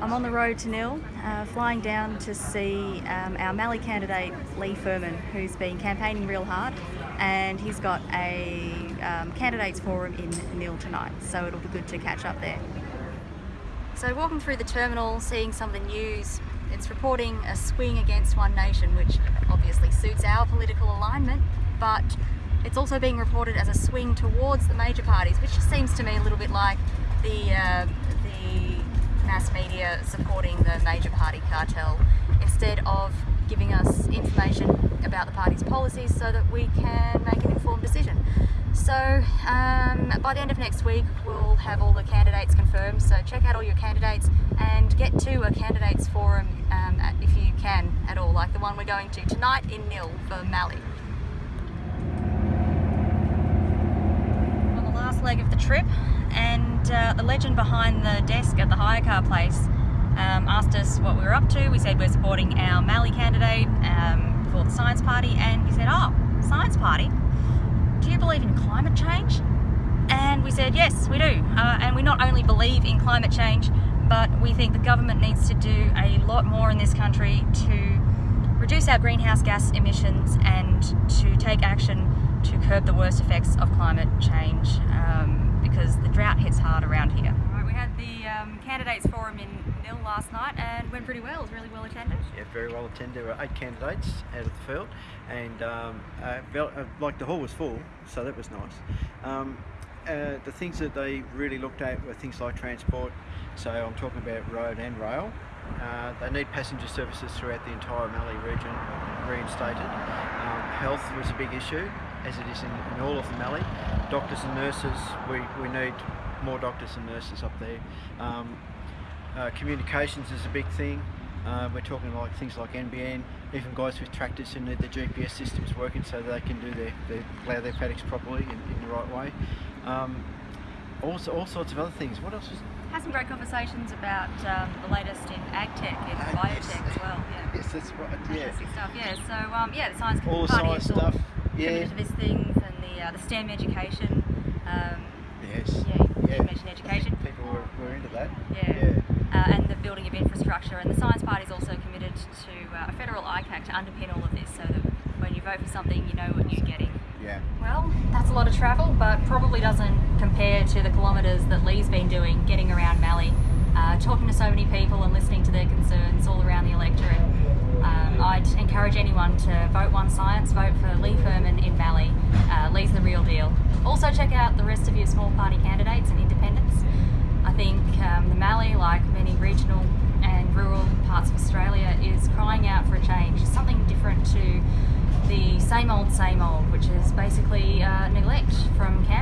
I'm on the road to Nhill, uh, flying down to see um, our Mallee candidate Lee Furman, who's been campaigning real hard, and he's got a um, candidates forum in Nhill tonight, so it'll be good to catch up there. So walking through the terminal, seeing some of the news, it's reporting a swing against One Nation, which obviously suits our political alignment, but it's also being reported as a swing towards the major parties, which just seems to me a little bit like the uh, the mass media supporting the major party cartel instead of giving us information about the party's policies so that we can make an informed decision. So um, by the end of next week we'll have all the candidates confirmed so check out all your candidates and get to a candidates forum um, if you can at all like the one we're going to tonight in Nhill for Mallee. Leg of the trip and uh, the legend behind the desk at the hire car place um, asked us what we were up to. We said we're supporting our Mallee candidate um, for the Science Party and he said, oh, Science Party? Do you believe in climate change? And we said, yes, we do. Uh, and we not only believe in climate change, but we think the government needs to do a lot more in this country to reduce our greenhouse gas emissions and to take action curb the worst effects of climate change um, because the drought hits hard around here. Right, we had the um, candidates forum in Nhill last night and went pretty well. It was really well attended. Yeah, very well attended. There were eight candidates out of the field and um, uh, uh, like the hall was full, so that was nice. Um, uh, the things that they really looked at were things like transport, so I'm talking about road and rail. Uh, they need passenger services throughout the entire Mallee region reinstated. Um, health was a big issue as it is in, in all of the Mallee. Doctors and nurses, we, we need more doctors and nurses up there. Um, uh, communications is a big thing. Uh, we're talking like things like NBN, even guys with tractors who need the GPS systems working so they can do their, their plough their paddocks properly in, in the right way. Um, also, all sorts of other things. What else was had some great conversations about um, the latest in ag tech and uh, biotech yes. as well. Yeah. Yes, that's right. Yeah. Stuff. Yeah. So um, yeah, the science all the science stuff. Yeah. These things and the uh, the STEM education. Um, yes. Yeah. yeah. education. People were, were into that. Yeah. yeah. Uh, and the building of infrastructure. And the science party is also committed to uh, a federal ICAC to underpin all of this, so that when you vote for something, you know what you're getting. Yeah. Well, that's a lot of travel, but probably doesn't compare to the kilometres that Lee's been doing getting around Mallee, talking to so many people and listening to their concerns all around the electorate. Um, I'd encourage anyone to vote One Science, vote for Lee Furman in Mallee. Uh, Lee's the real deal. Also check out the rest of your small party candidates and independents. I think um, the Mallee, like many regional and rural parts of Australia, is crying out for a change, something different to the same old, same old, which is basically uh, neglect from Canberra.